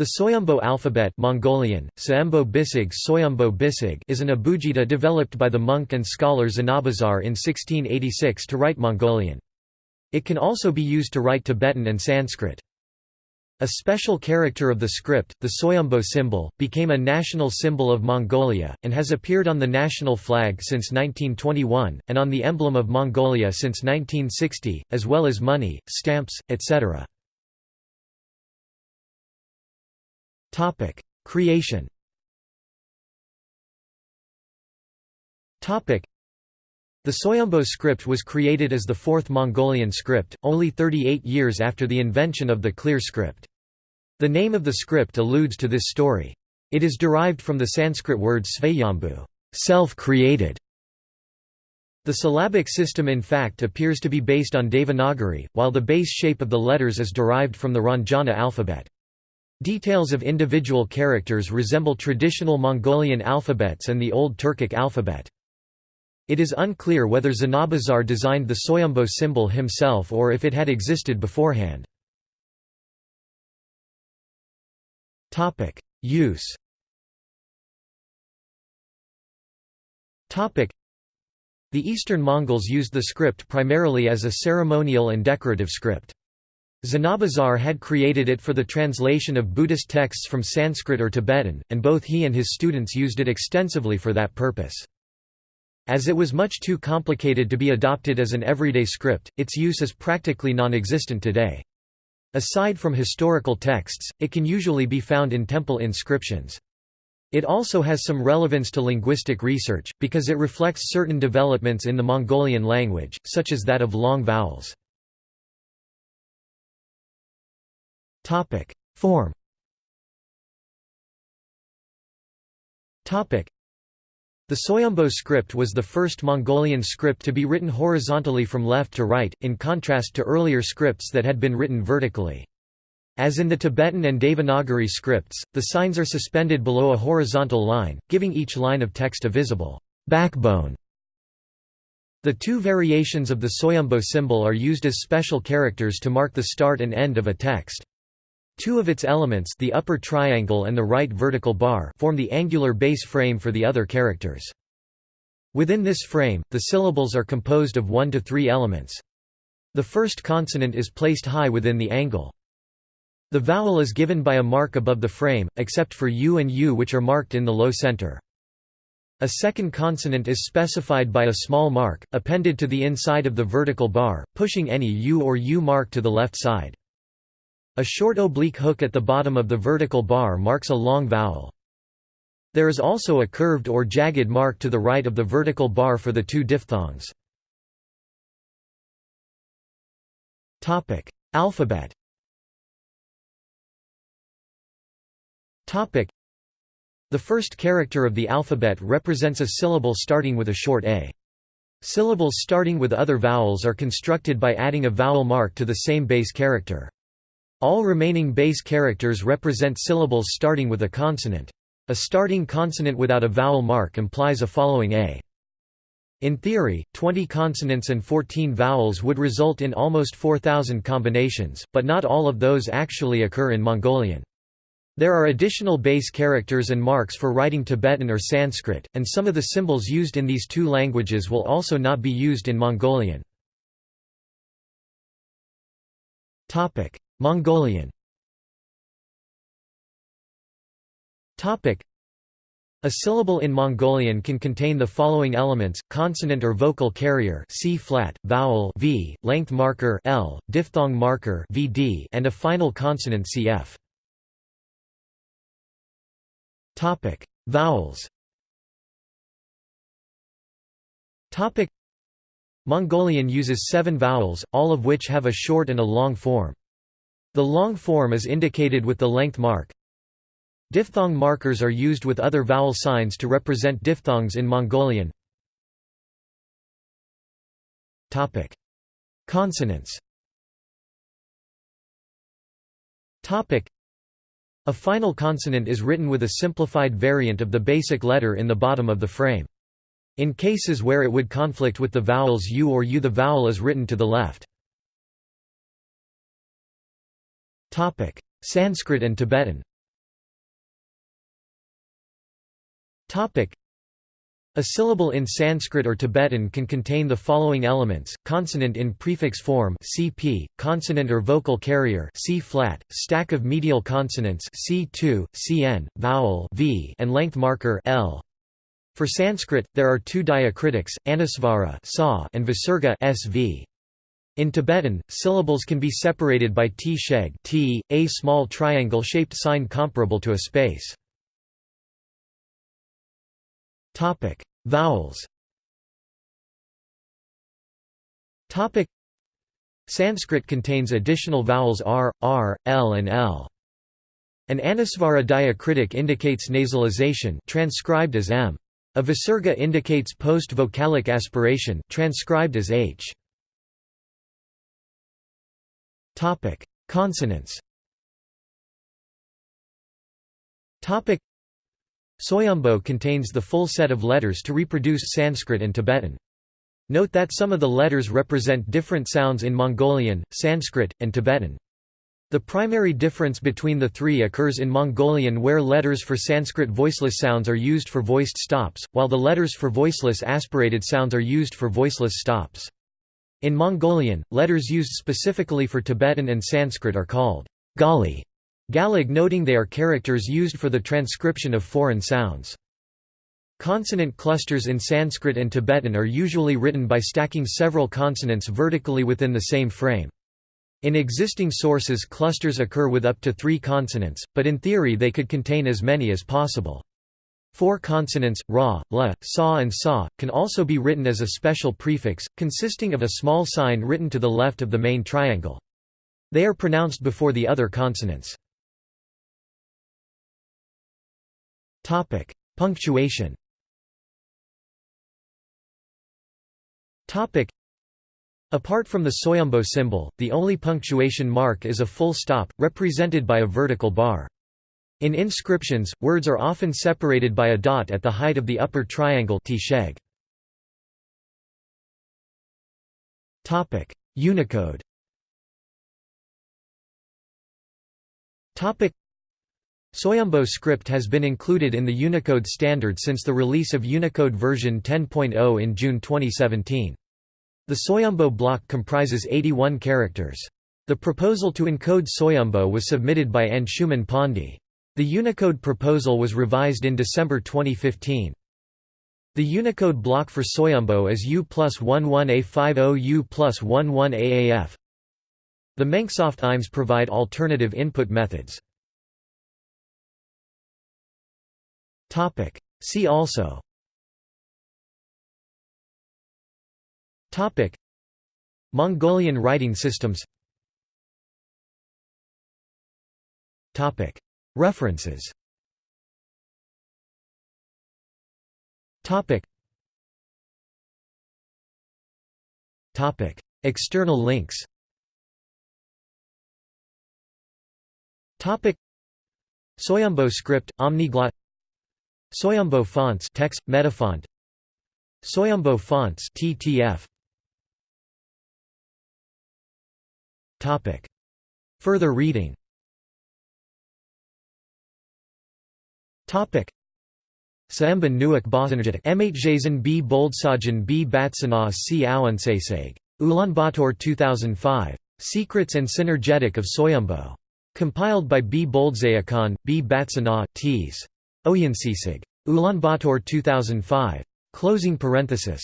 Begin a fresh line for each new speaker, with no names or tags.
The Soyombo alphabet Mongolian, Bisig Soyombo Bisig is an abugida developed by the monk and scholar Zanabazar in 1686 to write Mongolian. It can also be used to write Tibetan and Sanskrit. A special character of the script, the Soyombo symbol, became a national symbol of Mongolia, and has appeared on the national flag since 1921, and on the emblem of Mongolia since 1960, as well as money, stamps, etc. Topic: Creation. Topic: The Soyombo script was created as the fourth Mongolian script, only 38 years after the invention of the clear script. The name of the script alludes to this story. It is derived from the Sanskrit word svayambhu, self-created. The syllabic system in fact appears to be based on Devanagari, while the base shape of the letters is derived from the Ranjana alphabet. Details of individual characters resemble traditional Mongolian alphabets and the Old Turkic alphabet. It is unclear whether Zanabazar designed the Soyombo symbol himself or if it had existed beforehand. Use The Eastern Mongols used the script primarily as a ceremonial and decorative script. Zanabazar had created it for the translation of Buddhist texts from Sanskrit or Tibetan, and both he and his students used it extensively for that purpose. As it was much too complicated to be adopted as an everyday script, its use is practically non-existent today. Aside from historical texts, it can usually be found in temple inscriptions. It also has some relevance to linguistic research, because it reflects certain developments in the Mongolian language, such as that of long vowels. Topic: Form. Topic: The Soyombo script was the first Mongolian script to be written horizontally from left to right, in contrast to earlier scripts that had been written vertically. As in the Tibetan and Devanagari scripts, the signs are suspended below a horizontal line, giving each line of text a visible backbone. The two variations of the Soyombo symbol are used as special characters to mark the start and end of a text. Two of its elements the upper triangle and the right vertical bar form the angular base frame for the other characters. Within this frame, the syllables are composed of one to three elements. The first consonant is placed high within the angle. The vowel is given by a mark above the frame, except for u and u which are marked in the low center. A second consonant is specified by a small mark, appended to the inside of the vertical bar, pushing any u or u mark to the left side. A short oblique hook at the bottom of the vertical bar marks a long vowel. There is also a curved or jagged mark to the right of the vertical bar for the two diphthongs. Alphabet The first character of the alphabet represents a syllable starting with a short a. Syllables starting with other vowels are constructed by adding a vowel mark to the same base character. All remaining base characters represent syllables starting with a consonant. A starting consonant without a vowel mark implies a following a. In theory, 20 consonants and 14 vowels would result in almost 4,000 combinations, but not all of those actually occur in Mongolian. There are additional base characters and marks for writing Tibetan or Sanskrit, and some of the symbols used in these two languages will also not be used in Mongolian. Mongolian a syllable in Mongolian can contain the following elements: consonant or vocal carrier C flat, vowel V, length marker L, diphthong marker VD, and a final consonant CF. Topic: Vowels. Topic: Mongolian uses seven vowels, all of which have a short and a long form. The long form is indicated with the length mark. Diphthong markers are used with other vowel signs to represent diphthongs in Mongolian. Topic: Consonants. Topic: A final consonant is written with a simplified variant of the basic letter in the bottom of the frame. In cases where it would conflict with the vowels u or u the vowel is written to the left. Sanskrit and Tibetan a syllable in Sanskrit or Tibetan can contain the following elements: consonant in prefix form (cp), consonant or vocal carrier (c flat), stack of medial consonants (c2, cn), vowel (v), and length marker (l). For Sanskrit, there are two diacritics, anusvara (sa) and visarga (sv). In Tibetan, syllables can be separated by t-sheg t, a small triangle-shaped sign comparable to a space. Vowels. Sanskrit contains additional vowels r, r, l and l. An anusvara diacritic indicates nasalization transcribed as m. A visarga indicates post-vocalic aspiration transcribed as h. Topic: Consonants. Topic: Soyombo contains the full set of letters to reproduce Sanskrit and Tibetan. Note that some of the letters represent different sounds in Mongolian, Sanskrit, and Tibetan. The primary difference between the three occurs in Mongolian where letters for Sanskrit voiceless sounds are used for voiced stops, while the letters for voiceless aspirated sounds are used for voiceless stops. In Mongolian, letters used specifically for Tibetan and Sanskrit are called gali, Galig noting they are characters used for the transcription of foreign sounds. Consonant clusters in Sanskrit and Tibetan are usually written by stacking several consonants vertically within the same frame. In existing sources clusters occur with up to three consonants, but in theory they could contain as many as possible. Four consonants, ra, la, sa and sa, can also be written as a special prefix, consisting of a small sign written to the left of the main triangle. They are pronounced before the other consonants. Punctuation. Apart from the Soyombo symbol, the only punctuation mark is a full stop, represented by a vertical bar. In inscriptions, words are often separated by a dot at the height of the upper triangle. Topic: Unicode. Topic: Soyombo script has been included in the Unicode standard since the release of Unicode version 10.0 in June 2017. The Soyombo block comprises 81 characters. The proposal to encode Soyombo was submitted by Anshuman Pandey. The Unicode proposal was revised in December 2015. The Unicode block for Soyombo is U plus 11A50 U plus 11AAF. The Menksoft IMs provide alternative input methods. See also Topic. Mongolian writing systems Topic. References. Topic. Topic. External links. Topic. Soyombo script, Omniglot Soyombo fonts TeX metafont. Soyombo fonts TTF Topic. Further reading Topic Saemban Nuik Bosanajitik Mhjazen b Boldsajan b Batsana c Awansasag. Ulaanbaatar 2005. Secrets and Synergetic of Soyombo. Compiled by B. Boldzayakan, B. Batsana, Ts. Oyansisig. Ulaanbaatar 2005. Closing parenthesis.